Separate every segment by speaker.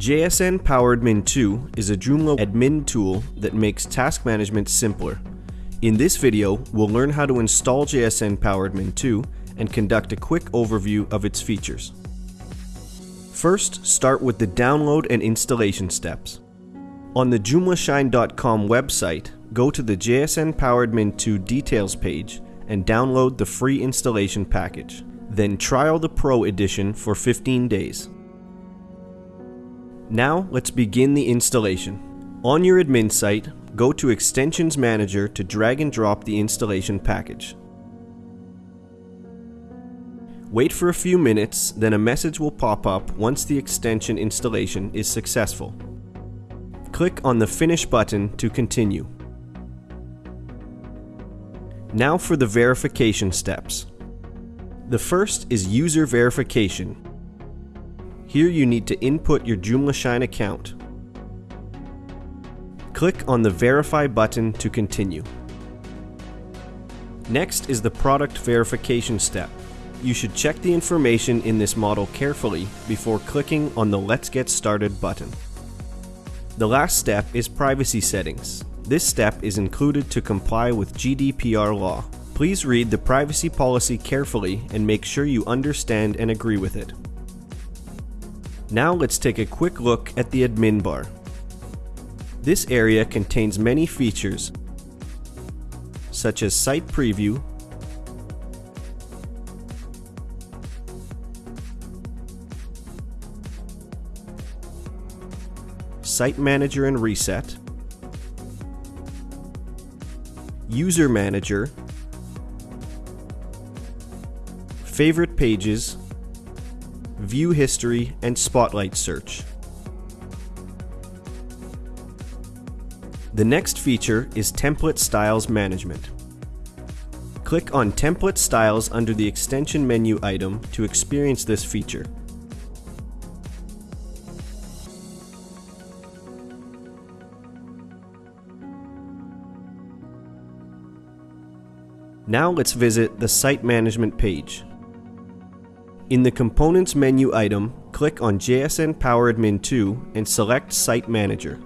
Speaker 1: JSN Powered PowerAdmin 2 is a Joomla admin tool that makes task management simpler. In this video, we'll learn how to install JSN Powered PowerAdmin 2 and conduct a quick overview of its features. First, start with the download and installation steps. On the joomlashine.com website, go to the JSN Powered PowerAdmin 2 details page and download the free installation package. Then trial the Pro edition for 15 days. Now let's begin the installation. On your admin site, go to Extensions Manager to drag and drop the installation package. Wait for a few minutes, then a message will pop up once the extension installation is successful. Click on the Finish button to continue. Now for the verification steps. The first is user verification, here you need to input your JoomlaShine account. Click on the Verify button to continue. Next is the product verification step. You should check the information in this model carefully before clicking on the Let's Get Started button. The last step is privacy settings. This step is included to comply with GDPR law. Please read the privacy policy carefully and make sure you understand and agree with it. Now let's take a quick look at the admin bar. This area contains many features such as site preview, site manager and reset, user manager, favorite pages, View History, and Spotlight Search. The next feature is Template Styles Management. Click on Template Styles under the Extension menu item to experience this feature. Now let's visit the Site Management page. In the Components menu item, click on JSN PowerAdmin 2 and select Site Manager.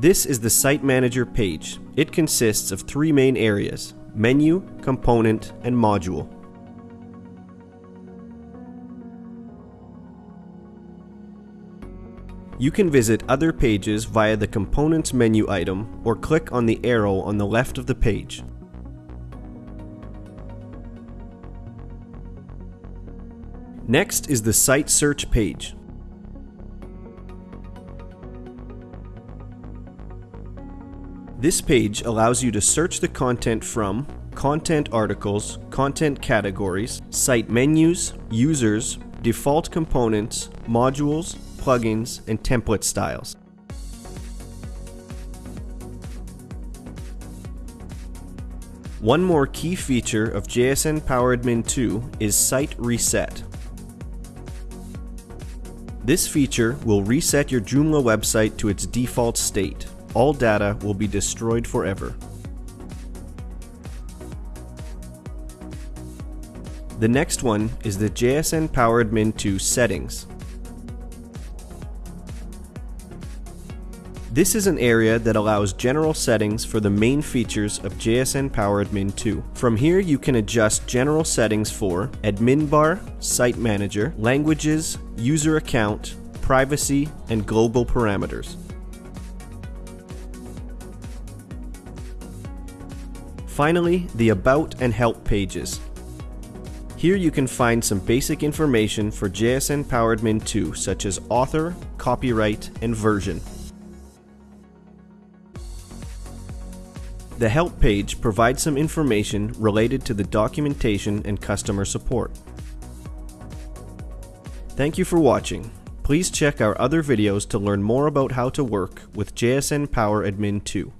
Speaker 1: This is the Site Manager page. It consists of three main areas, Menu, Component, and Module. You can visit other pages via the Components menu item or click on the arrow on the left of the page. Next is the site search page. This page allows you to search the content from content articles, content categories, site menus, users, default components, modules, plugins, and template styles. One more key feature of JSN PowerAdmin 2 is Site Reset. This feature will reset your Joomla website to its default state. All data will be destroyed forever. The next one is the JSN PowerAdmin 2 settings. This is an area that allows general settings for the main features of JSN PowerAdmin 2. From here you can adjust general settings for admin bar, site manager, languages, user account, privacy, and global parameters. Finally, the About and Help pages. Here you can find some basic information for JSN PowerAdmin 2 such as author, copyright, and version. The Help page provides some information related to the documentation and customer support. Thank you for watching. Please check our other videos to learn more about how to work with JSN PowerAdmin 2.